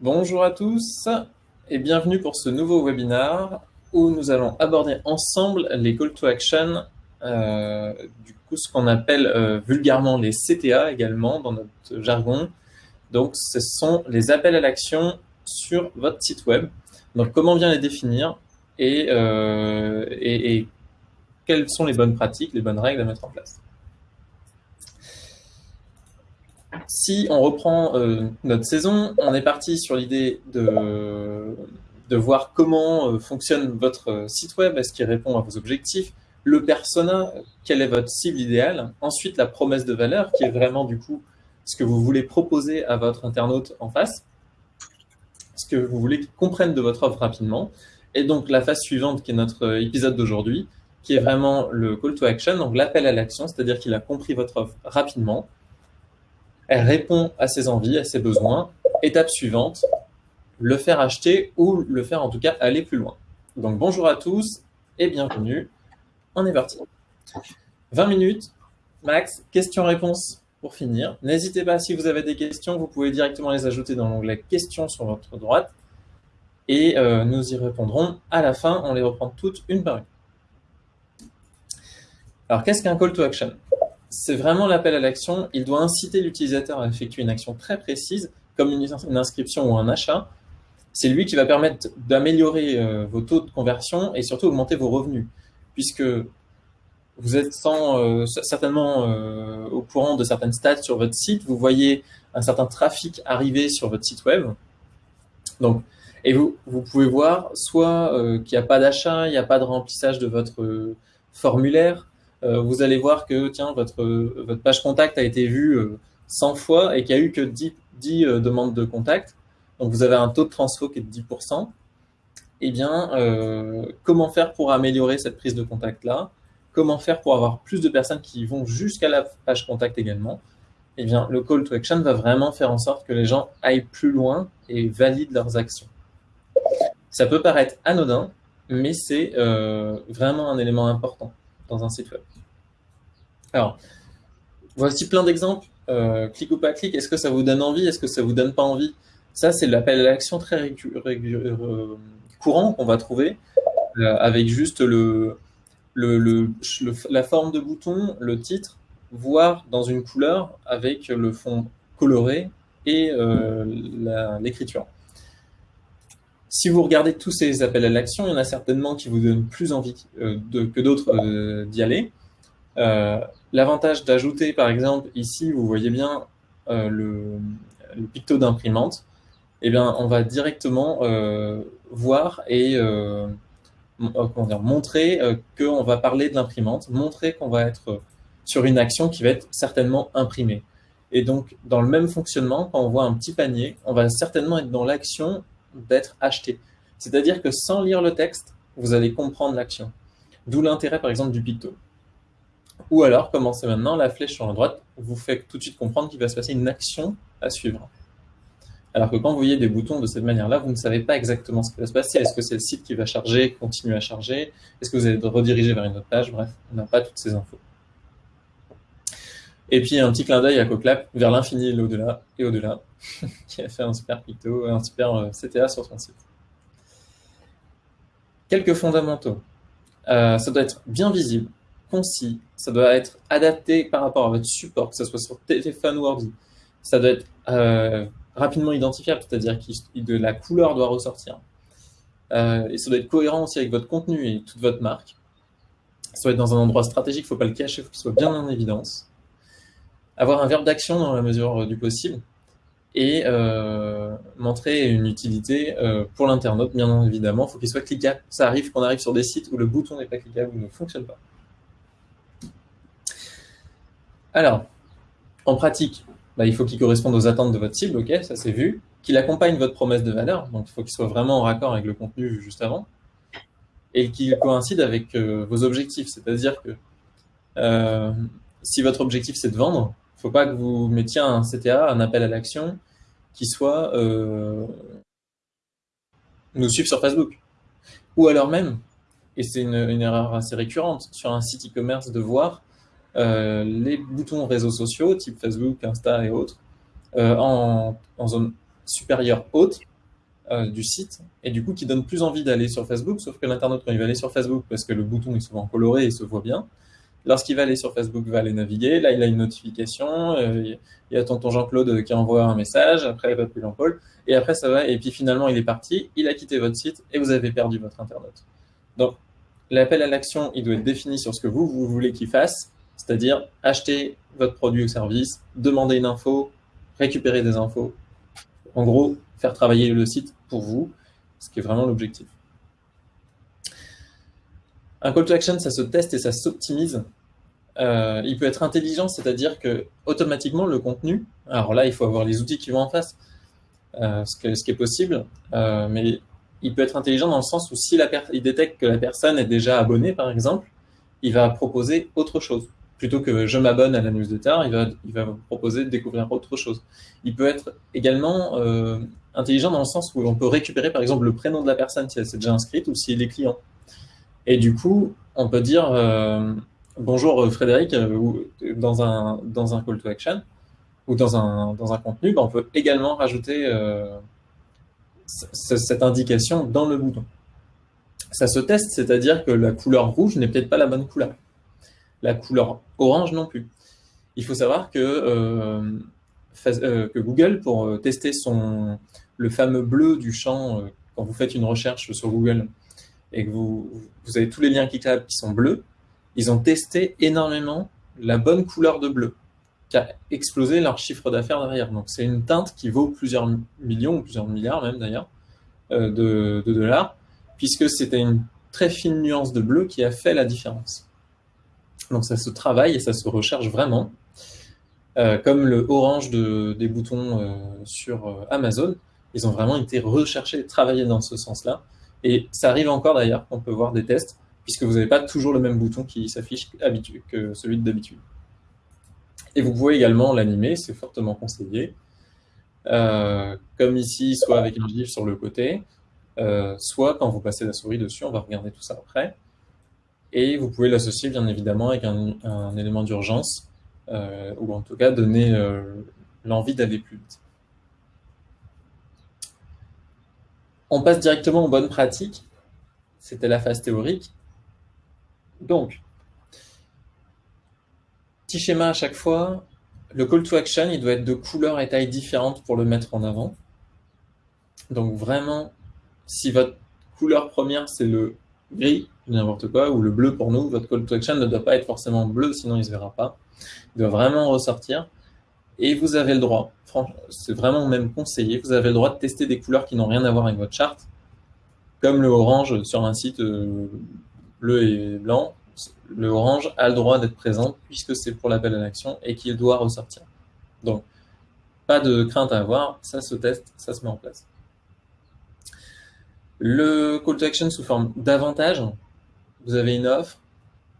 Bonjour à tous et bienvenue pour ce nouveau webinar où nous allons aborder ensemble les call to action, euh, du coup ce qu'on appelle euh, vulgairement les CTA également dans notre jargon. Donc ce sont les appels à l'action sur votre site web. Donc comment bien les définir euh, et, et quelles sont les bonnes pratiques, les bonnes règles à mettre en place. Si on reprend euh, notre saison, on est parti sur l'idée de, de voir comment euh, fonctionne votre euh, site web, est-ce qu'il répond à vos objectifs, le persona, quelle est votre cible idéale, ensuite la promesse de valeur, qui est vraiment du coup ce que vous voulez proposer à votre internaute en face, ce que vous voulez qu'il comprenne de votre offre rapidement, et donc la phase suivante qui est notre épisode d'aujourd'hui, qui est vraiment le call to action, donc l'appel à l'action, c'est-à-dire qu'il a compris votre offre rapidement, elle répond à ses envies, à ses besoins. Étape suivante, le faire acheter ou le faire en tout cas aller plus loin. Donc bonjour à tous et bienvenue. On est parti. 20 minutes, max, questions-réponses pour finir. N'hésitez pas, si vous avez des questions, vous pouvez directement les ajouter dans l'onglet questions sur votre droite et euh, nous y répondrons à la fin. On les reprend toutes une par une. Alors, qu'est-ce qu'un call to action? C'est vraiment l'appel à l'action. Il doit inciter l'utilisateur à effectuer une action très précise, comme une, inscription ou un achat. C'est lui qui va permettre d'améliorer euh, vos taux de conversion et surtout augmenter vos revenus, puisque vous êtes euh, certainement euh, au courant de certaines stats sur votre site, vous voyez un certain trafic arriver sur votre site web. Donc, et vous, vous pouvez voir soit qu'il n'y a pas d'achat, il n'y a pas de remplissage de votre formulaire, vous allez voir que tiens, votre, votre page contact a été vue 100 euh, fois et qu'il n'y a eu que 10, 10 euh, demandes de contact. Donc vous avez un taux de transfo qui est de 10%. Eh bien, comment faire pour améliorer cette prise de contact-là? Comment faire pour avoir plus de personnes qui vont jusqu'à la page contact également? Eh bien, le call to action va vraiment faire en sorte que les gens aillent plus loin et valident leurs actions. Ça peut paraître anodin, mais c'est vraiment un élément important dans un site web. Alors, voici plein d'exemples. Euh, clic ou pas clic, est-ce que ça vous donne envie Est-ce que ça vous donne pas envie? Ça, c'est l'appel à l'action très euh, courant qu'on va trouver euh, avec juste la forme de bouton, le titre, voire dans une couleur avec le fond coloré et l'écriture. Si vous regardez tous ces appels à l'action, il y en a certainement qui vous donnent plus envie que d'autres d'y aller. Euh, l'avantage d'ajouter, par exemple, ici, vous voyez bien euh, le, picto d'imprimante, eh bien, on va directement euh, voir et montrer qu'on va parler de l'imprimante, montrer qu'on va être sur une action qui va être certainement imprimée. Et donc, dans le même fonctionnement, quand on voit un petit panier, on va certainement être dans l'action d'être acheté. C'est-à-dire que sans lire le texte, vous allez comprendre l'action. D'où l'intérêt, par exemple, du picto. Ou alors, commencez maintenant, la flèche sur la droite vous fait tout de suite comprendre qu'il va se passer une action à suivre. Alors que quand vous voyez des boutons de cette manière-là, vous ne savez pas exactement ce qui va se passer. Est-ce que c'est le site qui va charger, continuer à charger? Est-ce que vous allez rediriger vers une autre page? Bref, on n'a pas toutes ces infos. Et puis un petit clin d'œil à Coclap vers l'infini et l'au-delà, et au-delà, qui a fait un super picto, un super euh, CTA sur son site. Quelques fondamentaux. Euh, ça doit être bien visible concis, ça doit être adapté par rapport à votre support, que ce soit sur téléphone ou ordi. Ça doit être euh, rapidement identifiable, c'est-à-dire que la couleur doit ressortir. Euh, et ça doit être cohérent aussi avec votre contenu et toute votre marque. Ça doit être dans un endroit stratégique, il ne faut pas le cacher, il faut qu'il soit bien en évidence. Avoir un verbe d'action dans la mesure du possible et euh, montrer une utilité pour l'internaute, bien évidemment. Il faut qu'il soit cliquable. Ça arrive qu'on arrive sur des sites où le bouton n'est pas cliquable ou ne fonctionne pas. Alors, en pratique, bah, il faut qu'il corresponde aux attentes de votre cible, ok, ça c'est vu. Qu'il accompagne votre promesse de valeur, donc il faut qu'il soit vraiment en raccord avec le contenu vu juste avant. Et qu'il coïncide avec euh, vos objectifs, c'est-à-dire que euh, si votre objectif c'est de vendre, faut pas que vous mettiez un CTA, un appel à l'action, qui soit euh, nous suivre sur Facebook. Ou alors même, et c'est une, erreur assez récurrente, sur un site e-commerce de voir euh, les boutons réseaux sociaux, type Facebook, Insta et autres, euh, en, zone supérieure haute du site, et du coup qui donne plus envie d'aller sur Facebook, sauf que l'internaute, quand il va aller sur Facebook, parce que le bouton est souvent coloré et se voit bien, lorsqu'il va aller sur Facebook, va aller naviguer, là il a une notification, il y a tonton Jean-Claude qui envoie un message, après il va plus Jean-Paul, et après ça va, et puis finalement il est parti, il a quitté votre site, et vous avez perdu votre internaute. Donc, l'appel à l'action, il doit être défini sur ce que vous, vous voulez qu'il fasse, c'est-à-dire acheter votre produit ou service, demander une info, récupérer des infos. En gros, faire travailler le site pour vous, ce qui est vraiment l'objectif. Un call to action, ça se teste et ça s'optimise. Euh, il peut être intelligent, c'est-à-dire que automatiquement le contenu, alors là il faut avoir les outils qui vont en face, euh, ce, qui est possible, euh, mais il peut être intelligent dans le sens où si la il détecte que la personne est déjà abonnée, par exemple, il va proposer autre chose. Plutôt que je m'abonne à la newsletter, il va, il va proposer de découvrir autre chose. Il peut être également intelligent dans le sens où on peut récupérer, par exemple, le prénom de la personne si elle s'est déjà inscrite ou si elle est client. Et du coup, on peut dire bonjour euh, Frédéric dans, un, dans un call to action ou dans un, contenu, ben, on peut également rajouter cette indication dans le bouton. Ça se teste, c'est-à-dire que la couleur rouge n'est peut-être pas la bonne couleur. La couleur orange non plus. Il faut savoir que, euh, euh, Google, pour euh, tester son, le fameux bleu du champ, quand vous faites une recherche sur Google et que vous, vous avez tous les liens cliquables qui sont bleus, ils ont testé énormément la bonne couleur de bleu qui a explosé leur chiffre d'affaires derrière. Donc c'est une teinte qui vaut plusieurs millions, ou plusieurs milliards même d'ailleurs, euh, de, dollars, puisque c'était une très fine nuance de bleu qui a fait la différence. Donc ça se travaille et ça se recherche vraiment. Euh, comme le orange de, des boutons euh, sur Amazon, ils ont vraiment été recherchés et travaillés dans ce sens-là. Et ça arrive encore d'ailleurs, on peut voir des tests, puisque vous n'avez pas toujours le même bouton qui s'affiche que celui d'habitude. Et vous pouvez également l'animer, c'est fortement conseillé. Euh, comme ici, soit avec un gif sur le côté, euh, soit quand vous passez la souris dessus, on va regarder tout ça après. Et vous pouvez l'associer bien évidemment avec un, élément d'urgence, euh, ou en tout cas donner l'envie d'aller plus vite. On passe directement aux bonnes pratiques. C'était la phase théorique. Donc, Petit schéma à chaque fois. Le call to action, il doit être de couleur et taille différentes pour le mettre en avant. Donc vraiment, si votre couleur première, c'est le gris, n'importe quoi, ou le bleu pour nous, votre call to action ne doit pas être forcément bleu, sinon il ne se verra pas. Il doit vraiment ressortir. Et vous avez le droit, c'est vraiment même conseillé, vous avez le droit de tester des couleurs qui n'ont rien à voir avec votre charte, comme le orange sur un site euh, bleu et blanc, le orange a le droit d'être présent puisque c'est pour l'appel à l'action et qu'il doit ressortir. Donc, pas de crainte à avoir, ça se teste, ça se met en place. Le call to action sous forme d'avantage, vous avez une offre,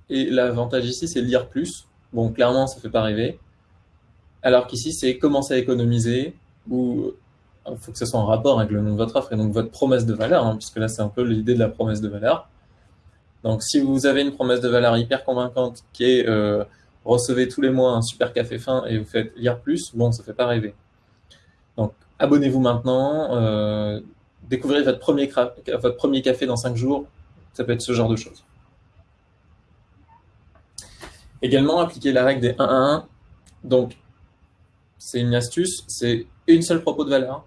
et l'avantage ici, c'est lire plus. Bon, clairement, ça ne fait pas rêver. Alors qu'ici, c'est commencer à économiser, ou il faut que ce soit en rapport avec le nom de votre offre et donc votre promesse de valeur, hein, puisque là, c'est un peu l'idée de la promesse de valeur. Donc, si vous avez une promesse de valeur hyper convaincante qui est euh, recevez tous les mois un super café fin et vous faites lire plus, bon, ça fait pas rêver. Donc, abonnez-vous maintenant, euh, découvrez votre premier, café dans 5 jours, ça peut être ce genre de choses. Également, appliquer la règle des 1 à 1. Donc, c'est une astuce, c'est une seule propos de valeur,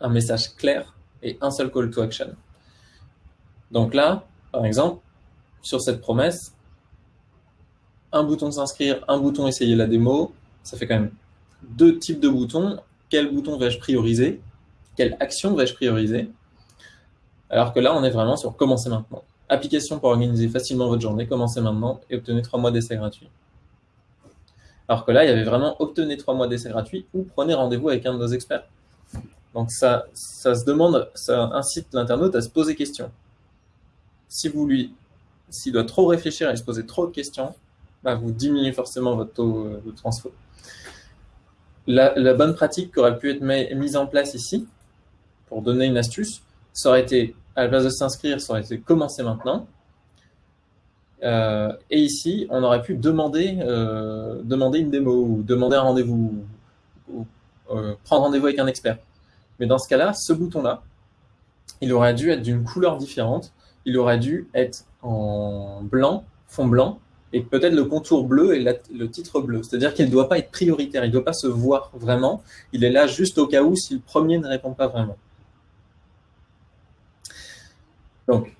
un message clair et un seul call to action. Donc là, par exemple, sur cette promesse, un bouton s'inscrire, un bouton essayer la démo, ça fait quand même deux types de boutons. Quel bouton vais-je prioriser? Quelle action vais-je prioriser? Alors que là, on est vraiment sur commencer maintenant. Application pour organiser facilement votre journée, commencez maintenant et obtenez trois mois d'essai gratuit. Alors que là, il y avait vraiment obtenez trois mois d'essai gratuit ou prenez rendez-vous avec un de nos experts. Donc ça, ça se demande, ça incite l'internaute à se poser question. Si vous lui s'il doit trop réfléchir et se poser trop de questions, bah, vous diminuez forcément votre taux euh, de transfert. La, bonne pratique qui aurait pu être mise en place ici, pour donner une astuce, ça aurait été, à la place de s'inscrire, ça aurait été commencer maintenant. Euh, et ici, on aurait pu demander, euh, demander une démo, ou demander un rendez-vous, ou prendre rendez-vous avec un expert. Mais dans ce cas-là, ce bouton-là, il aurait dû être d'une couleur différente. Il aurait dû être en blanc, fond blanc, et peut-être le contour bleu et le titre bleu. C'est-à-dire qu'il ne doit pas être prioritaire, il ne doit pas se voir vraiment. Il est là juste au cas où si le premier ne répond pas vraiment. Donc,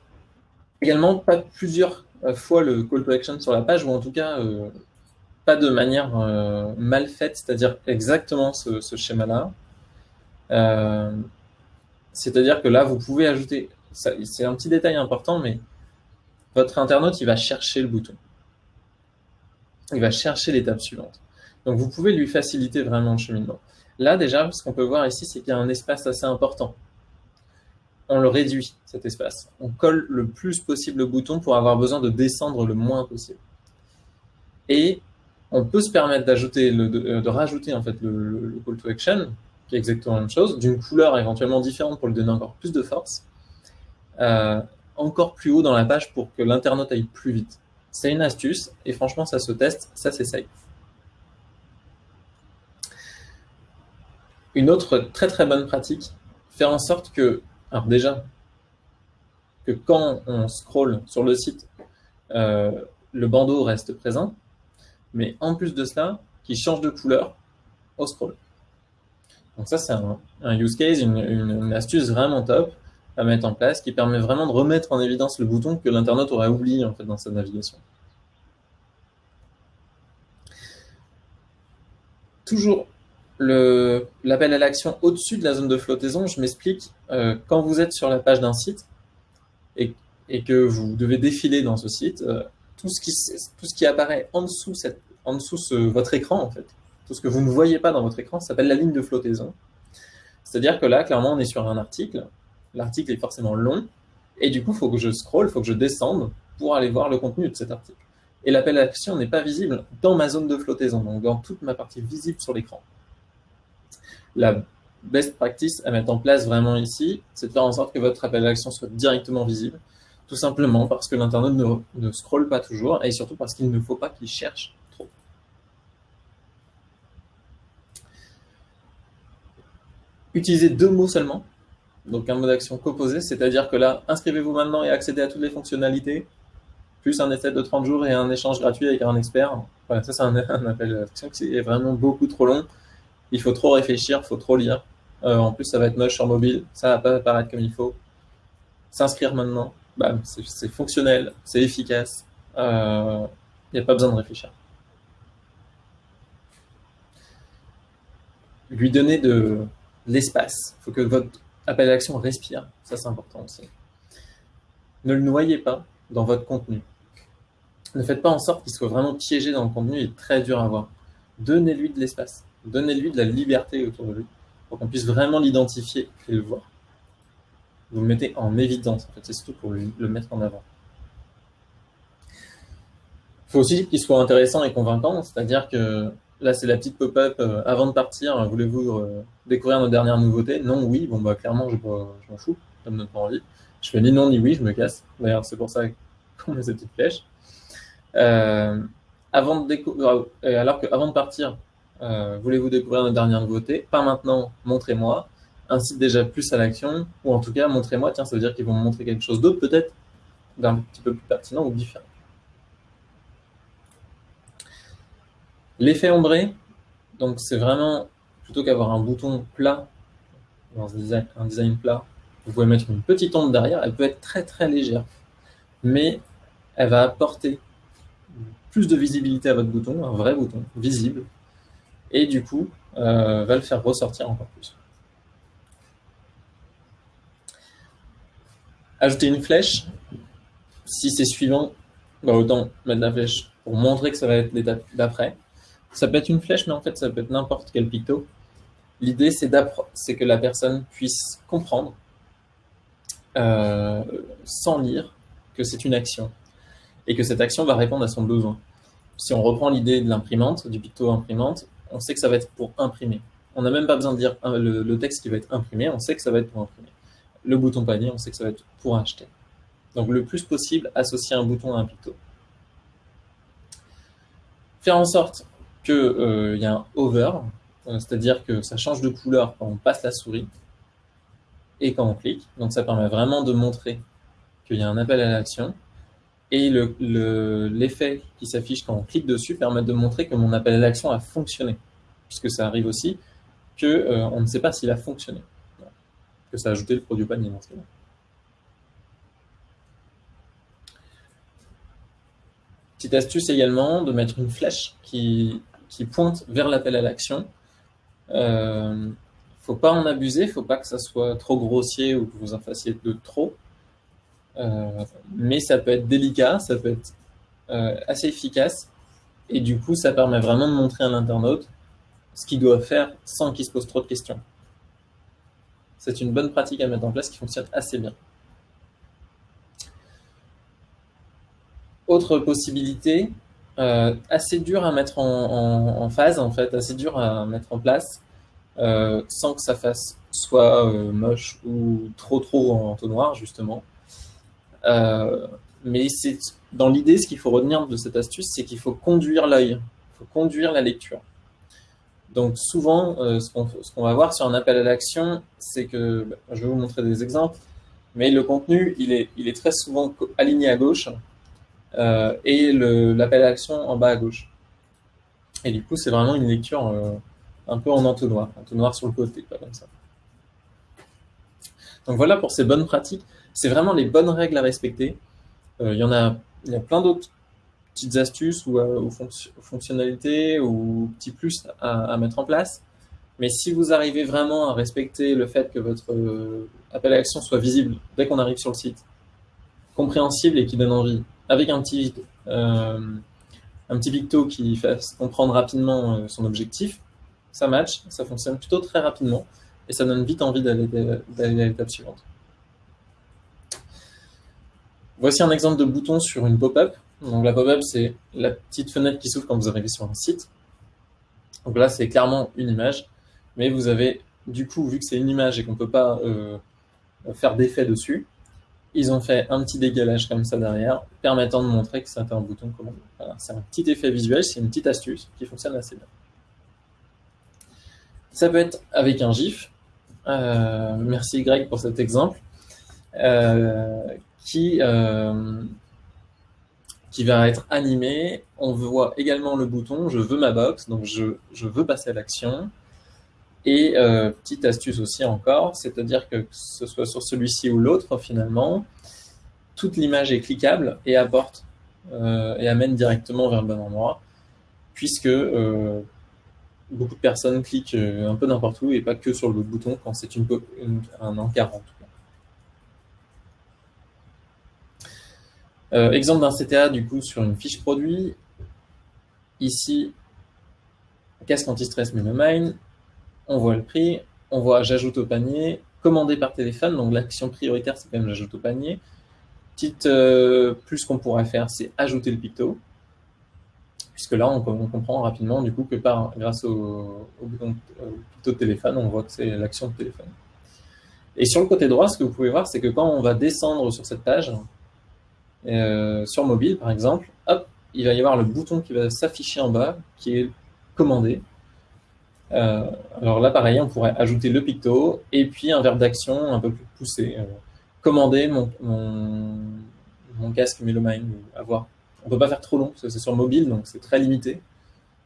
également, pas plusieurs euh, fois le call to action sur la page, ou en tout cas, euh, pas de manière euh, mal faite, c'est-à-dire exactement ce, schéma-là. c'est-à-dire que là, vous pouvez ajouter, c'est un petit détail important, mais votre internaute, il va chercher le bouton. Il va chercher l'étape suivante. Donc, vous pouvez lui faciliter vraiment le cheminement. Là, déjà, ce qu'on peut voir ici, c'est qu'il y a un espace assez important on le réduit, cet espace. On colle le plus possible le bouton pour avoir besoin de descendre le moins possible. Et on peut se permettre d'ajouter, de, rajouter en fait le, call to action, qui est exactement la même chose, d'une couleur éventuellement différente pour lui donner encore plus de force, euh, encore plus haut dans la page pour que l'internaute aille plus vite. C'est une astuce, et franchement, ça se teste, ça s'essaye. Une autre très très bonne pratique, faire en sorte que alors déjà, que quand on scrolle sur le site, euh, le bandeau reste présent, mais en plus de cela, qui change de couleur au scroll. Donc ça, c'est un, use case, une, astuce vraiment top à mettre en place, qui permet vraiment de remettre en évidence le bouton que l'internaute aurait oublié en fait dans sa navigation. Toujours l'appel à l'action au-dessus de la zone de flottaison, je m'explique. Euh, quand vous êtes sur la page d'un site et, que vous devez défiler dans ce site, euh, tout, ce qui, apparaît en dessous, dessous votre écran, en fait, tout ce que vous ne voyez pas dans votre écran, s'appelle la ligne de flottaison. C'est-à-dire que là, clairement, on est sur un article. L'article est forcément long. Et du coup, il faut que je scroll, il faut que je descende pour aller voir le contenu de cet article. Et l'appel à l'action n'est pas visible dans ma zone de flottaison, donc dans toute ma partie visible sur l'écran la best practice à mettre en place vraiment ici, c'est de faire en sorte que votre appel à l'action soit directement visible, tout simplement parce que l'internaute ne, ne scrolle pas toujours et surtout parce qu'il ne faut pas qu'il cherche trop. Utilisez deux mots seulement, donc un mot d'action composé, c'est-à-dire que là, inscrivez-vous maintenant et accédez à toutes les fonctionnalités, plus un essai de 30 jours et un échange gratuit avec un expert. Voilà, ça c'est un, appel à l'action qui est vraiment beaucoup trop long il faut trop réfléchir, il faut trop lire. Euh, en plus, ça va être moche sur mobile, ça va pas apparaître comme il faut. S'inscrire maintenant, c'est fonctionnel, c'est efficace, il euh, n'y a pas besoin de réfléchir. Lui donner de l'espace, il faut que votre appel à l'action respire, ça c'est important aussi. Ne le noyez pas dans votre contenu. Ne faites pas en sorte qu'il soit vraiment piégé dans le contenu et très dur à voir. Donnez-lui de l'espace. Donnez-lui de la liberté autour de lui pour qu'on puisse vraiment l'identifier et le voir. Vous le mettez en évidence, en fait, c'est surtout pour le mettre en avant. Il faut aussi qu'il soit intéressant et convaincant, c'est-à-dire que là, c'est la petite pop-up euh, avant de partir. Voulez-vous euh, découvrir nos dernières nouveautés? Non, oui. Bon, bah, clairement, je, m'en fous. Ça me donne pas envie. Je fais ni non ni oui, je me casse. D'ailleurs, c'est pour ça qu'on met cette petite flèche. Euh, avant de alors qu'avant de partir, voulez-vous découvrir nos dernières nouveautés? Pas maintenant, montrez-moi. Incite déjà plus à l'action, ou en tout cas, montrez-moi. Tiens, ça veut dire qu'ils vont me montrer quelque chose d'autre, peut-être, d'un petit peu plus pertinent ou différent. L'effet ombré, donc c'est vraiment, plutôt qu'avoir un bouton plat, dans un design, un design plat, vous pouvez mettre une petite ombre derrière, elle peut être très très légère, mais elle va apporter plus de visibilité à votre bouton, un vrai bouton, visible, et du coup, euh, va le faire ressortir encore plus. Ajouter une flèche, si c'est suivant, bah autant mettre la flèche pour montrer que ça va être l'étape d'après. Ça peut être une flèche, mais en fait, ça peut être n'importe quel picto. L'idée, c'est que la personne puisse comprendre, euh, sans lire, que c'est une action, et que cette action va répondre à son besoin. Si on reprend l'idée de l'imprimante, du picto imprimante, on sait que ça va être pour imprimer. On n'a même pas besoin de dire euh, le, texte qui va être imprimé, on sait que ça va être pour imprimer. Le bouton panier, on sait que ça va être pour acheter. Donc le plus possible, associer un bouton à un picto. Faire en sorte qu'il euh, y a un hover, euh, c'est-à-dire que ça change de couleur quand on passe la souris. et quand on clique. Donc ça permet vraiment de montrer qu'il y a un appel à l'action. Et l'effet le, qui s'affiche quand on clique dessus permet de montrer que mon appel à l'action a fonctionné. Puisque ça arrive aussi qu'on euh, ne sait pas s'il a fonctionné. Que ça a ajouté le produit panier dans ce. Petite astuce également, de mettre une flèche qui, qui pointe vers l'appel à l'action. Euh, faut pas en abuser, faut pas que ça soit trop grossier ou que vous en fassiez de trop. Euh, mais ça peut être délicat, ça peut être euh, assez efficace. Et du coup, ça permet vraiment de montrer à l'internaute ce qu'il doit faire sans qu'il se pose trop de questions. C'est une bonne pratique à mettre en place qui fonctionne assez bien. Autre possibilité, euh, assez dur à mettre en, phase, en fait, assez dur à mettre en place, euh, sans que ça fasse soit euh, moche ou trop trop en entonnoir, justement. mais c'est dans l'idée, ce qu'il faut retenir de cette astuce, c'est qu'il faut conduire l'œil, il faut conduire la lecture. Donc souvent, ce qu'on va voir sur un appel à l'action, c'est que, bah, je vais vous montrer des exemples, mais le contenu, il est, il est très souvent aligné à gauche, euh, et l'appel à l'action en bas à gauche. Et du coup, c'est vraiment une lecture euh, un peu en entonnoir, entonnoir sur le côté, pas comme ça. Donc voilà pour ces bonnes pratiques. C'est vraiment les bonnes règles à respecter. Euh, il y en a, y a plein d'autres petites astuces ou, fonctionnalités ou petits plus à, mettre en place. Mais si vous arrivez vraiment à respecter le fait que votre appel à l'action soit visible dès qu'on arrive sur le site, compréhensible et qui donne envie, avec un petit, euh, un petit picto qui fasse comprendre rapidement euh, son objectif, ça match, ça fonctionne plutôt très rapidement et ça donne vite envie d'aller à l'étape suivante. Voici un exemple de bouton sur une pop-up. Donc la pop-up, c'est la petite fenêtre qui s'ouvre quand vous arrivez sur un site. Donc là, c'est clairement une image, mais vous avez, du coup, vu que c'est une image et qu'on ne peut pas euh, faire d'effet dessus, ils ont fait un petit dégalage comme ça derrière, permettant de montrer que c'est un bouton commande. c'est un petit effet visuel, c'est une petite astuce qui fonctionne assez bien. Ça peut être avec un GIF. Euh, merci Greg pour cet exemple. Euh, qui, euh, qui va être animé. On voit également le bouton « Je veux ma box », donc je, je veux passer à l'action. Et euh, petite astuce aussi encore, c'est-à-dire que, ce soit sur celui-ci ou l'autre, finalement, toute l'image est cliquable et apporte euh, et amène directement vers le bon endroit, puisque euh, beaucoup de personnes cliquent un peu n'importe où et pas que sur le bouton quand c'est un encart en tout cas. exemple d'un CTA du coup sur une fiche produit. Ici, casque anti-stress Menomine, on voit le prix, on voit j'ajoute au panier, commandé par téléphone, donc l'action prioritaire c'est quand même j'ajoute au panier. Petite euh, plus qu'on pourrait faire, c'est ajouter le picto, puisque là on, comprend rapidement du coup que par, grâce au, picto de téléphone, on voit que c'est l'action de téléphone. Et sur le côté droit, ce que vous pouvez voir, c'est que quand on va descendre sur cette page, euh, sur mobile par exemple, hop, il va y avoir le bouton qui va s'afficher en bas, qui est commandé, euh, alors là, pareil, on pourrait ajouter le picto et puis un verbe d'action un peu plus poussé. Euh, commander mon, casque Melomine avoir. On peut pas faire trop long parce que c'est sur mobile, donc c'est très limité.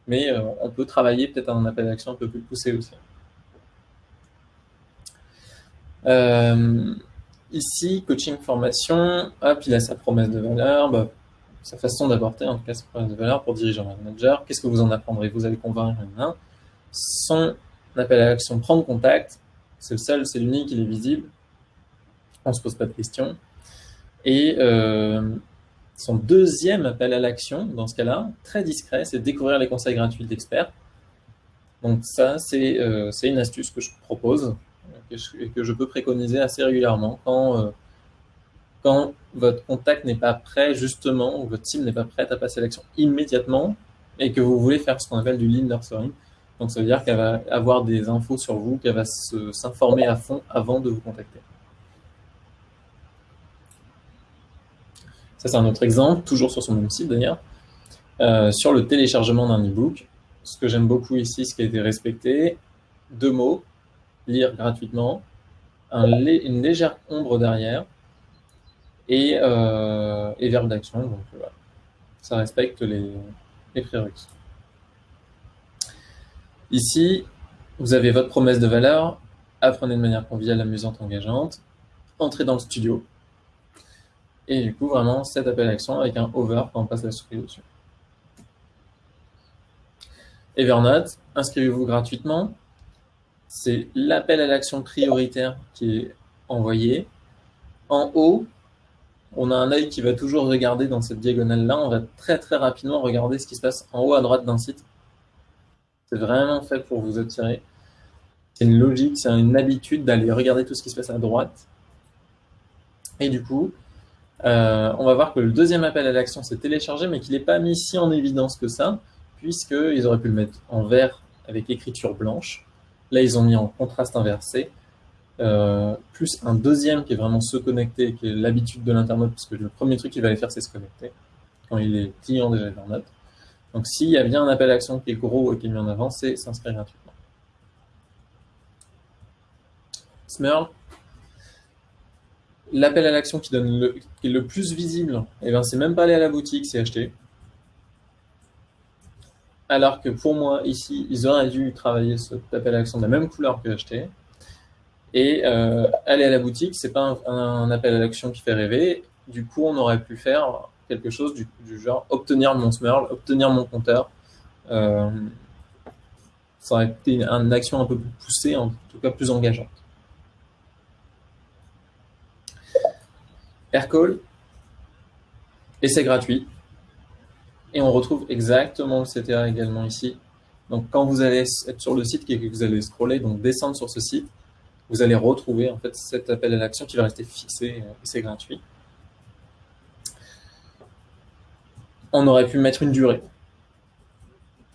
Mais euh, on peut travailler peut-être un appel d'action un peu plus poussé aussi. ici, coaching formation, hop, il a sa promesse de valeur, bah, sa façon d'apporter en tout cas sa promesse de valeur pour diriger un manager. Qu'est-ce que vous en apprendrez? Vous allez convaincre un son appel à l'action prendre contact, c'est le seul, c'est l'unique, il est visible, on ne se pose pas de questions. Et euh, son deuxième appel à l'action, dans ce cas-là, très discret, c'est découvrir les conseils gratuits d'experts. Donc ça, c'est euh, une astuce que je propose et que je peux préconiser assez régulièrement quand, euh, quand votre contact n'est pas prêt, justement, ou votre team n'est pas prête à passer à l'action immédiatement et que vous voulez faire ce qu'on appelle du lean nurturing. Donc ça veut dire qu'elle va avoir des infos sur vous, qu'elle va s'informer à fond avant de vous contacter. Ça c'est un autre exemple, toujours sur son même site d'ailleurs, euh, sur le téléchargement d'un e-book. Ce que j'aime beaucoup ici, ce qui a été respecté, deux mots, lire gratuitement, une légère ombre derrière et, euh, et verbe d'action. Donc voilà, ça respecte les, les prérequis. Ici, vous avez votre promesse de valeur, apprenez de manière conviviale, amusante, engageante, entrez dans le studio, et du coup, vraiment, cet appel à l'action avec un over quand on passe la souris dessus. Evernote, inscrivez-vous gratuitement. C'est l'appel à l'action prioritaire qui est envoyé. En haut, on a un œil qui va toujours regarder dans cette diagonale-là. On va très très rapidement regarder ce qui se passe en haut à droite d'un site. C'est vraiment fait pour vous attirer. C'est une logique, c'est une habitude d'aller regarder tout ce qui se passe à droite. Et du coup, euh, on va voir que le deuxième appel à l'action s'est téléchargé, mais qu'il n'est pas mis si en évidence que ça, puisqu'ils auraient pu le mettre en vert avec écriture blanche. Là, ils ont mis en contraste inversé, euh, plus un deuxième qui est vraiment se connecter, qui est l'habitude de l'internaute, puisque le premier truc qu'il va aller faire, c'est se connecter, quand il est client déjà Evernote. Donc s'il y a bien un appel à l'action qui est gros et qui est mis en avant, c'est s'inscrire gratuitement. Smurl, l'appel à l'action qui, est le plus visible, eh ben, c'est même pas aller à la boutique, c'est acheter. Alors que pour moi, ici, ils auraient dû travailler cet appel à l'action de la même couleur que acheter. Et euh, aller à la boutique, c'est pas un, appel à l'action qui fait rêver. Du coup, on aurait pu faire quelque chose du, genre obtenir mon smurl, obtenir mon compteur. Euh, ça aurait été une action un peu plus poussée, en tout cas plus engageante. Aircall, et c'est gratuit. Et on retrouve exactement le CTA également ici. Donc quand vous allez être sur le site et que vous allez scroller, donc descendre sur ce site, vous allez retrouver en fait cet appel à l'action qui va rester fixé et c'est gratuit. On aurait pu mettre une durée.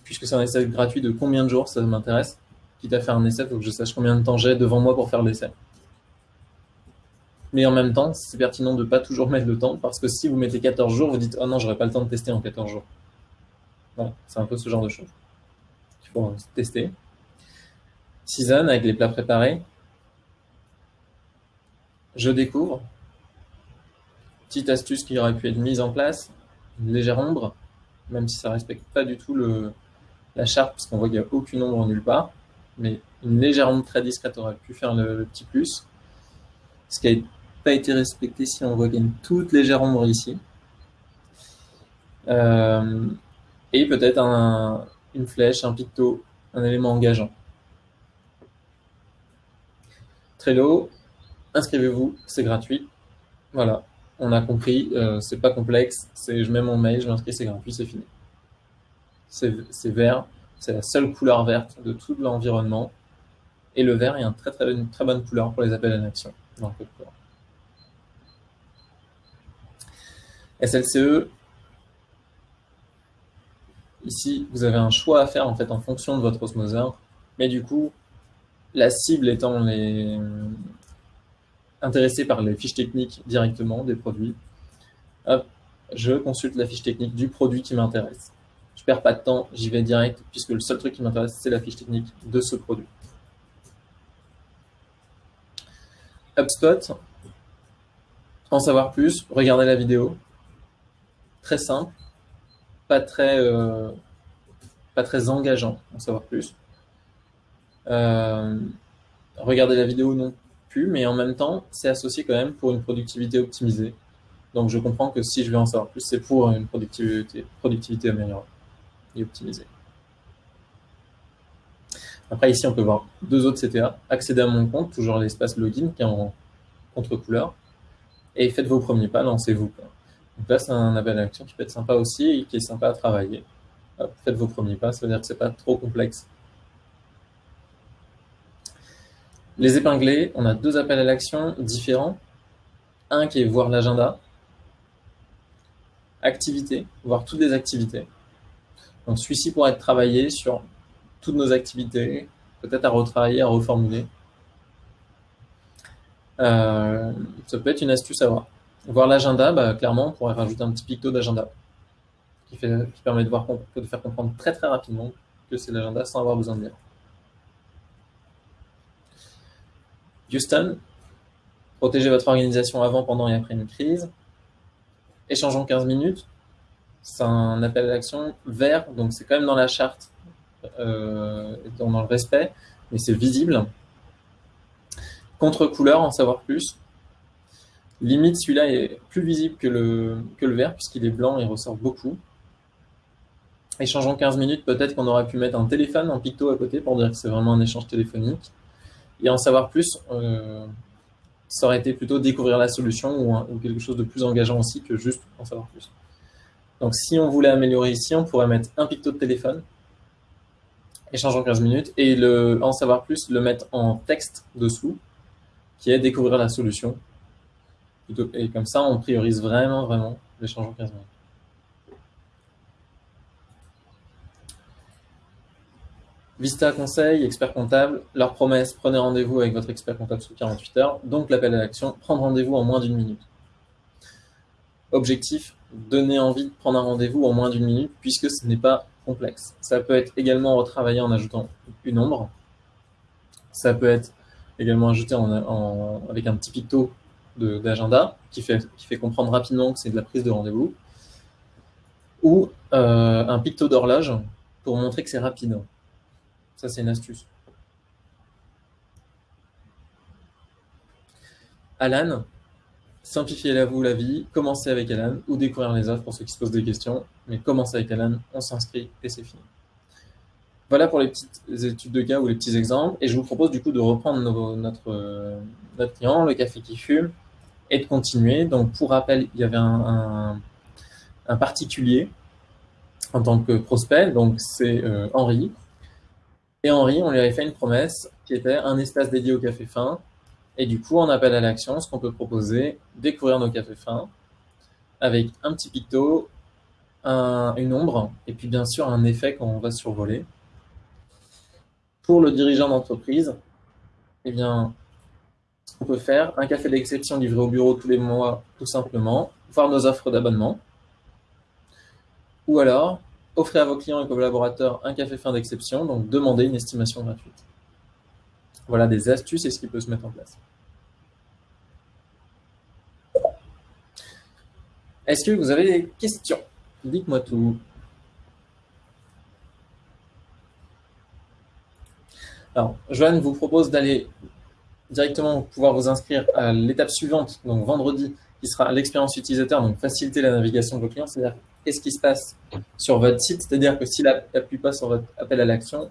Puisque c'est un essai gratuit de combien de jours, ça m'intéresse? Quitte à faire un essai, il faut que je sache combien de temps j'ai devant moi pour faire l'essai. Mais en même temps, c'est pertinent de ne pas toujours mettre de temps, parce que si vous mettez 14 jours, vous dites « Oh non, j'aurais pas le temps de tester en 14 jours. » Voilà, c'est un peu ce genre de choses. Il faut tester. Season, avec les plats préparés. Je découvre. Petite astuce qui aurait pu être mise en place. Une légère ombre, même si ça ne respecte pas du tout le, la charte, parce qu'on voit qu'il n'y a aucune ombre nulle part. Mais une légère ombre très discrète aurait pu faire le, petit plus. Ce qui a pas été respecté si on voit qu'il y a une toute légère ombre ici. Euh, et peut-être une flèche, un picto, un élément engageant. Trello, inscrivez-vous, c'est gratuit. Voilà, on a compris, euh, c'est pas complexe, je mets mon mail, je m'inscris, c'est gratuit, c'est fini. C'est vert, c'est la seule couleur verte de tout l'environnement. Et le vert est une très bonne couleur pour les appels à l'action dans le code SLCE, ici, vous avez un choix à faire en fait en fonction de votre osmoseur, mais du coup, la cible étant les intéressés par les fiches techniques directement des produits, je consulte la fiche technique du produit qui m'intéresse. Je perds pas de temps, j'y vais direct, puisque le seul truc qui m'intéresse, c'est la fiche technique de ce produit. HubSpot, en savoir plus, regardez la vidéo, très simple, pas très, euh, pas très engageant, en savoir plus. Euh, regardez la vidéo non mais en même temps, c'est associé quand même pour une productivité optimisée. Donc je comprends que si je veux en savoir plus, c'est pour une productivité, productivité améliorée et optimisée. Après, ici, on peut voir deux autres CTA. Accéder à mon compte, toujours l'espace login qui est en contre-couleur. Et faites vos premiers pas, lancez-vous. Donc là, c'est un appel à l'action qui peut être sympa aussi et qui est sympa à travailler. faites vos premiers pas, ça veut dire que ce n'est pas trop complexe. Les épinglés, on a deux appels à l'action différents. Un qui est voir l'agenda, activité, voir toutes les activités. Donc celui-ci pourrait être travaillé sur toutes nos activités, peut-être à retravailler, à reformuler. Euh, ça peut être une astuce à voir. Voir l'agenda, bah, clairement, on pourrait rajouter un petit picto d'agenda qui, permet de, de faire comprendre très très rapidement que c'est l'agenda sans avoir besoin de lire. Houston, Protéger votre organisation avant, pendant et après une crise. Échangeons 15 minutes. C'est un appel à l'action vert, donc c'est quand même dans la charte, euh, dans, le respect, mais c'est visible. Contre-couleur, en savoir plus. Limite, celui-là est plus visible que le, que le vert, puisqu'il est blanc et ressort beaucoup. Échangeons 15 minutes, peut-être qu'on aurait pu mettre un téléphone en picto à côté pour dire que c'est vraiment un échange téléphonique. Et en savoir plus, ça aurait été plutôt découvrir la solution ou, quelque chose de plus engageant aussi que juste en savoir plus. Donc si on voulait améliorer ici, on pourrait mettre un picto de téléphone, échangeons 15 minutes, et en savoir plus, le mettre en texte dessous, qui est découvrir la solution. Et comme ça, on priorise vraiment, vraiment l'échange en 15 minutes. Vista Conseil, expert comptable, leur promesse, prenez rendez-vous avec votre expert comptable sous 48 heures, donc l'appel à l'action, prendre rendez-vous en moins d'une minute. Objectif, donner envie de prendre un rendez-vous en moins d'une minute, puisque ce n'est pas complexe. Ça peut être également retravaillé en ajoutant une ombre. Ça peut être également ajouté avec un petit picto d'agenda qui fait, comprendre rapidement que c'est de la prise de rendez-vous. Ou euh, un picto d'horloge pour montrer que c'est rapide. Ça, c'est une astuce. Alan, simplifiez-la-vous la vie, commencez avec Alan ou découvrir les offres pour ceux qui se posent des questions. Mais commencez avec Alan, on s'inscrit et c'est fini. Voilà pour les petites études de cas ou les petits exemples. Et je vous propose du coup de reprendre notre, notre client, le café qui fume, et de continuer. Donc pour rappel, il y avait un, particulier en tant que prospect, donc c'est euh, Henri, et Henri, on lui avait fait une promesse qui était un espace dédié au café fin. Et du coup, on appelle à l'action, ce qu'on peut proposer, découvrir nos cafés fins avec un petit picto, une ombre, et puis bien sûr un effet quand on va survoler. Pour le dirigeant d'entreprise, eh bien, qu'on peut faire, un café d'exception livré au bureau tous les mois, tout simplement, voir nos offres d'abonnement. Ou alors, Offrez à vos clients et collaborateurs un café fin d'exception, donc demandez une estimation gratuite. Voilà des astuces et ce qui peut se mettre en place. Est-ce que vous avez des questions? Dites-moi tout. Alors, Joanne vous propose d'aller directement pouvoir vous inscrire à l'étape suivante, donc vendredi, qui sera l'expérience utilisateur, donc faciliter la navigation de vos clients, qu'est-ce qui se passe sur votre site, c'est-à-dire que s'il n'appuie pas sur votre appel à l'action,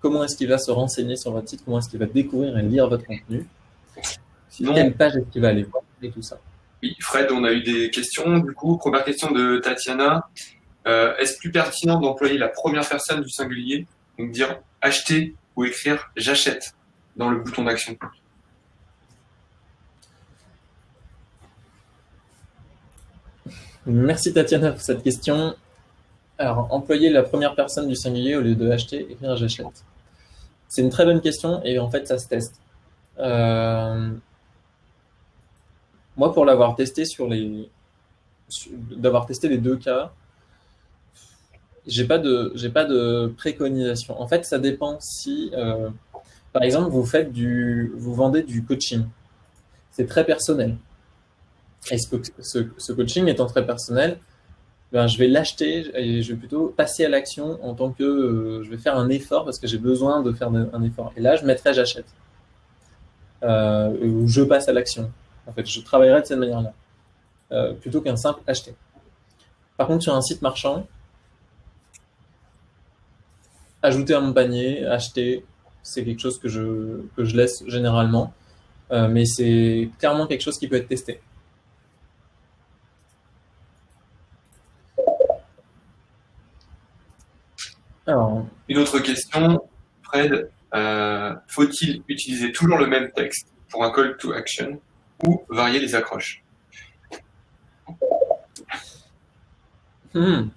comment est-ce qu'il va se renseigner sur votre site, comment est-ce qu'il va découvrir et lire votre contenu, Sinon, quelle page est-ce qu'il va aller voir et tout ça? Oui, Fred, on a eu des questions. Du coup, première question de Tatiana. Euh, est-ce plus pertinent d'employer la première personne du singulier, donc dire acheter ou écrire j'achète dans le bouton d'action Merci Tatiana pour cette question. Alors, employer la première personne du singulier au lieu de acheter, écrire j'achète. C'est une très bonne question et en fait, ça se teste. Euh, moi, pour l'avoir testé sur les, d'avoir testé les deux cas, j'ai pas de, pas de préconisation. En fait, ça dépend si, euh, par exemple, vous faites du, vous vendez du coaching. C'est très personnel. Et ce, coaching étant très personnel, ben, je vais l'acheter et je vais plutôt passer à l'action en tant que euh, je vais faire un effort parce que j'ai besoin de faire un effort. Et là, je mettrai j'achète. Euh, ou je passe à l'action. En fait, je travaillerai de cette manière-là. Euh, plutôt qu'un simple acheter. Par contre, sur un site marchand, ajouter à mon panier, acheter, c'est quelque chose que je, que je laisse généralement. mais c'est clairement quelque chose qui peut être testé. Une autre question, Fred, euh, faut-il utiliser toujours le même texte pour un call to action ou varier les accroches hmm.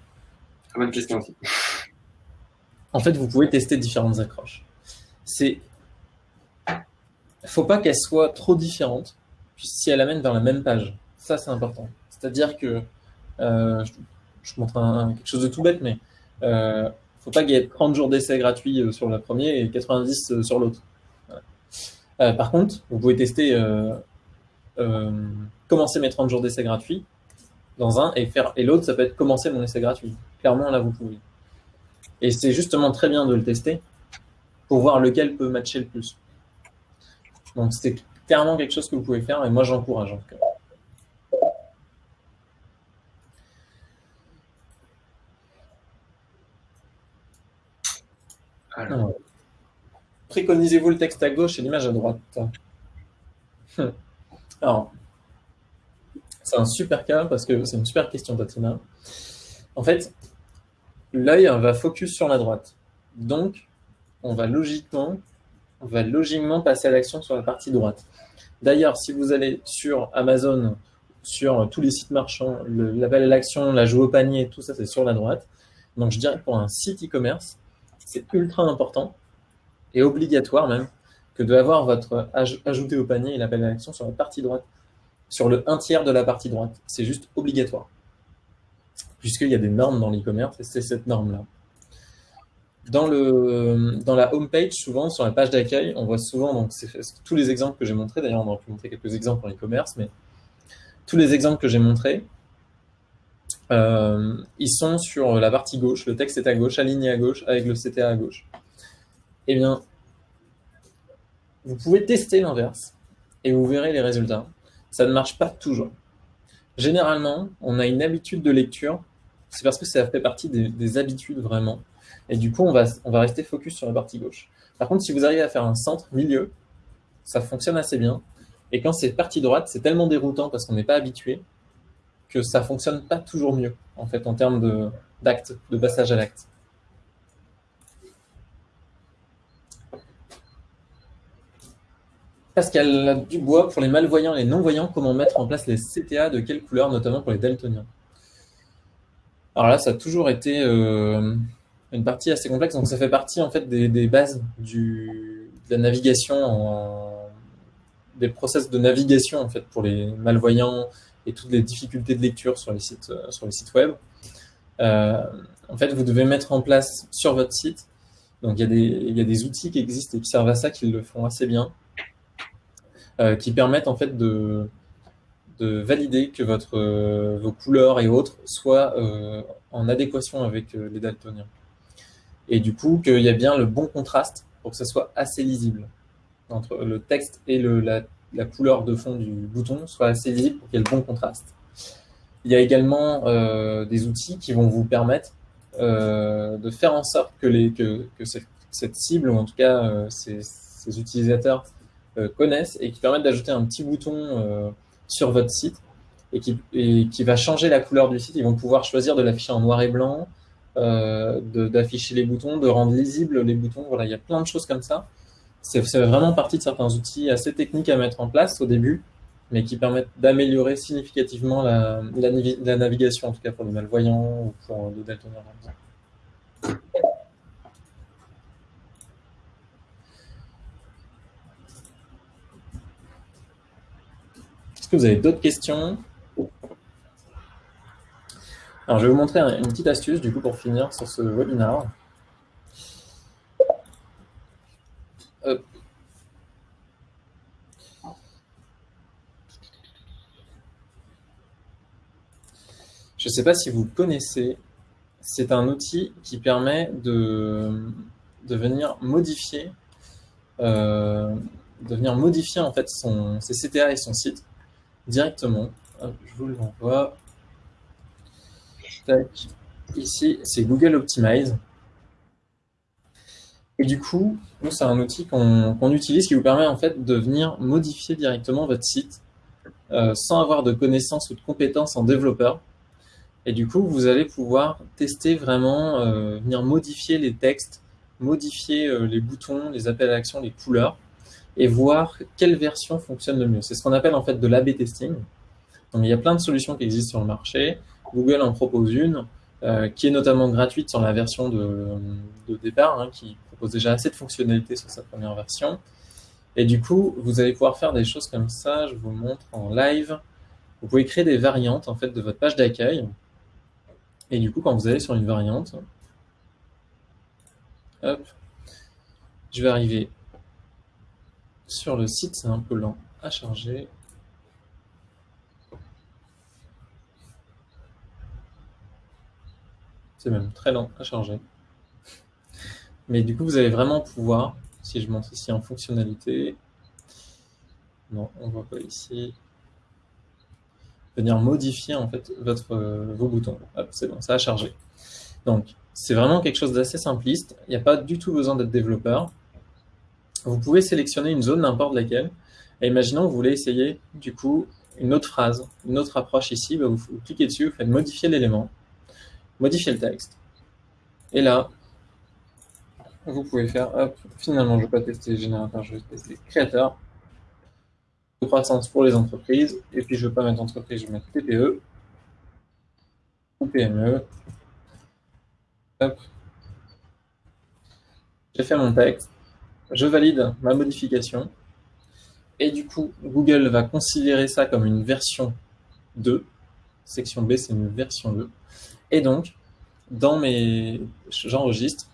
Très bonne question aussi. En fait, vous pouvez tester différentes accroches. C'est, faut pas qu'elles soient trop différentes, si elles amènent vers la même page. Ça, c'est important. C'est-à-dire que, euh, je, montre quelque chose de tout bête, mais euh, faut pas qu'il y ait 30 jours d'essai gratuits euh, sur le premier et 90 euh, sur l'autre. Euh, par contre, vous pouvez tester commencer mes 30 jours d'essai gratuit dans un et faire et l'autre ça peut être commencer mon essai gratuit. Clairement là vous pouvez. Et c'est justement très bien de le tester pour voir lequel peut matcher le plus. Donc c'est clairement quelque chose que vous pouvez faire et moi j'encourage en tout cas. Préconisez-vous le texte à gauche et l'image à droite Alors, c'est un super cas parce que c'est une super question, Tatiana. En fait, l'œil va focus sur la droite. Donc, on va logiquement, on va logiquement passer à l'action sur la partie droite. D'ailleurs, si vous allez sur Amazon, sur tous les sites marchands, l'appel à l'action, la joue au panier, tout ça, c'est sur la droite. Donc, je dirais que pour un site e-commerce, c'est ultra important et obligatoire même que de avoir votre ajouté au panier et l'appel à l'action sur la partie droite, sur le un tiers de la partie droite. C'est juste obligatoire. Puisqu'il y a des normes dans l'e-commerce et c'est cette norme-là. Dans, dans la home page, souvent, sur la page d'accueil, on voit souvent, donc tous les exemples que j'ai montrés, d'ailleurs on aurait pu montrer quelques exemples en e-commerce, mais tous les exemples que j'ai montrés, euh, ils sont sur la partie gauche, le texte est à gauche, aligné à gauche, avec le CTA à gauche. Eh bien, vous pouvez tester l'inverse et vous verrez les résultats. Ça ne marche pas toujours. Généralement, on a une habitude de lecture, c'est parce que ça fait partie des, habitudes vraiment. Et du coup, on va, on va rester focus sur la partie gauche. Par contre, si vous arrivez à faire un centre, milieu, ça fonctionne assez bien. Et quand c'est partie droite, c'est tellement déroutant parce qu'on n'est pas habitué que ça fonctionne pas toujours mieux, en fait, en termes d'acte, de passage à l'acte. Pascal Dubois, pour les malvoyants et les non-voyants, comment mettre en place les CTA, de quelle couleur, notamment pour les daltoniens? Alors là, ça a toujours été euh, une partie assez complexe, donc ça fait partie en fait des, bases de la navigation, des process de navigation en fait pour les malvoyants et toutes les difficultés de lecture sur les sites, euh, sur les sites web. Euh, en fait, vous devez mettre en place sur votre site, donc il y a des outils qui existent et qui servent à ça, qui le font assez bien. Euh, qui permettent en fait de, de valider que votre, euh, vos couleurs et autres soient euh, en adéquation avec les daltoniens. Et du coup, qu'il y a bien le bon contraste pour que ça soit assez lisible. Entre le texte et le, la, la, couleur de fond du bouton soit assez lisible pour qu'il y ait le bon contraste. Il y a également des outils qui vont vous permettre de faire en sorte que, les, que, que cette, cible, ou en tout cas ces, utilisateurs, connaissent et qui permettent d'ajouter un petit bouton euh, sur votre site et qui, qui, va changer la couleur du site. Ils vont pouvoir choisir de l'afficher en noir et blanc, euh, d'afficher les boutons, de rendre lisibles les boutons. Voilà, il y a plein de choses comme ça. C'est vraiment partie de certains outils assez techniques à mettre en place au début, mais qui permettent d'améliorer significativement la, navigation, en tout cas pour les malvoyants ou pour les daltoniens. Est-ce que vous avez d'autres questions Alors, je vais vous montrer une petite astuce, du coup, pour finir sur ce webinaire. Je ne sais pas si vous connaissez, c'est un outil qui permet de, venir modifier, euh, de venir modifier en fait ses CTA et son site directement. je vous l'envoie. Ici, c'est Google Optimize. Et du coup, c'est un outil qu'on utilise qui vous permet en fait de venir modifier directement votre site euh, sans avoir de connaissances ou de compétences en développeur. Et du coup, vous allez pouvoir tester vraiment, euh, venir modifier les textes, modifier euh, les boutons, les appels à l'action, les couleurs, et voir quelle version fonctionne le mieux. C'est ce qu'on appelle en fait de l'A-B testing. Donc, il y a plein de solutions qui existent sur le marché. Google en propose une, euh, qui est notamment gratuite sur la version de, de départ, hein, qui propose déjà assez de fonctionnalités sur sa première version. Et du coup, vous allez pouvoir faire des choses comme ça. Je vous montre en live. Vous pouvez créer des variantes en fait de votre page d'accueil. Et du coup, quand vous allez sur une variante, hop, je vais arriver sur le site, c'est un peu lent à charger. C'est même très lent à charger. Mais du coup, vous allez vraiment pouvoir, si je monte ici en fonctionnalité, non, on ne voit pas ici, venir modifier en fait votre, euh, vos boutons. c'est bon, ça a chargé. Donc, c'est vraiment quelque chose d'assez simpliste. Il n'y a pas du tout besoin d'être développeur. Vous pouvez sélectionner une zone, n'importe laquelle. Et imaginons que vous voulez essayer, du coup, une autre phrase, une autre approche ici. Bah, vous, cliquez dessus, vous faites modifier l'élément, modifier le texte. Et là, vous pouvez faire, hop, finalement, je ne vais pas tester générateur, je vais tester créateur. De croissance pour les entreprises. Et puis, je ne veux pas mettre entreprise, je vais mettre TPE ou PME. Hop. J'ai fait mon texte. Je valide ma modification. Et du coup, Google va considérer ça comme une version 2. Section B, c'est une version 2. Et donc, dans mes... J'enregistre.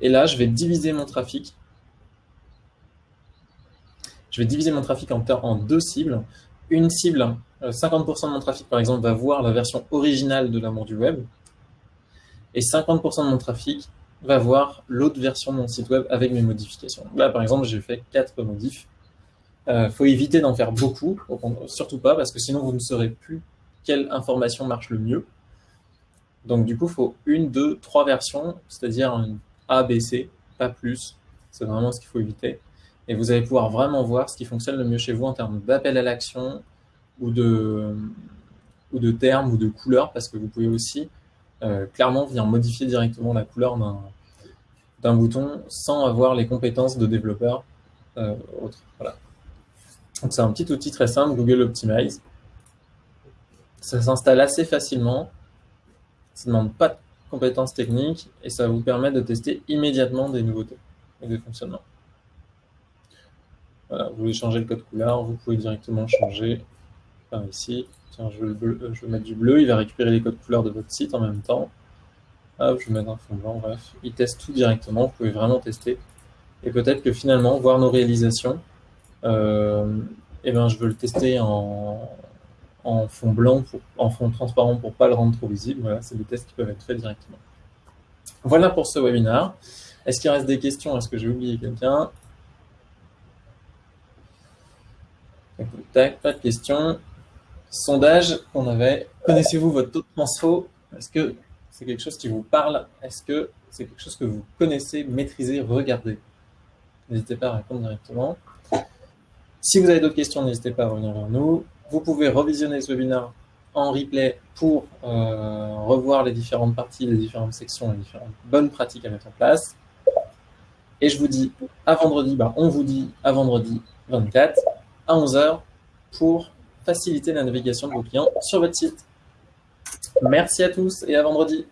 Et là, je vais diviser mon trafic. Je vais diviser mon trafic en, en deux cibles. Une cible, 50% euh, de mon trafic, par exemple, va voir la version originale de l'amour du web. Et 50% de mon trafic va voir l'autre version de mon site web avec mes modifications. Là, par exemple, j'ai fait quatre modifs. Il euh, faut éviter d'en faire beaucoup, surtout pas, parce que sinon vous ne saurez plus quelle information marche le mieux. Donc du coup, il faut une, deux, trois versions, c'est-à-dire A, B, C, pas plus. C'est vraiment ce qu'il faut éviter. Et vous allez pouvoir vraiment voir ce qui fonctionne le mieux chez vous en termes d'appel à l'action ou de termes ou de couleurs, parce que vous pouvez aussi euh, clairement venir modifier directement la couleur d'un bouton sans avoir les compétences de développeur euh. Voilà. C'est un petit outil très simple, Google Optimize. Ça s'installe assez facilement, ça ne demande pas de compétences techniques et ça vous permet de tester immédiatement des nouveautés et des fonctionnements. Voilà, vous voulez changer le code couleur, vous pouvez directement changer ici. Tiens, je vais, mettre du bleu, il va récupérer les codes couleurs de votre site en même temps. Hop, je vais mettre un fond blanc, bref. Il teste tout directement, vous pouvez vraiment tester. Et peut-être que finalement, voir nos réalisations, euh, eh ben, je veux le tester en, fond blanc, en fond transparent pour ne pas le rendre trop visible. Voilà, c'est des tests qui peuvent être faits directement. Voilà pour ce webinaire. Est-ce qu'il reste des questions? Est-ce que j'ai oublié quelqu'un? Tac, pas de questions. Sondage qu'on avait. Connaissez-vous votre taux de transfo? Est-ce que c'est quelque chose qui vous parle? Est-ce que c'est quelque chose que vous connaissez, maîtrisez, regardez? N'hésitez pas à répondre directement. Si vous avez d'autres questions, n'hésitez pas à revenir vers nous. Vous pouvez revisionner ce webinaire en replay pour euh, revoir les différentes parties, les différentes sections, les différentes bonnes pratiques à mettre en place. Et je vous dis à vendredi, bah on vous dit à vendredi 24 à 11h pour faciliter la navigation de vos clients sur votre site. Merci à tous et à vendredi.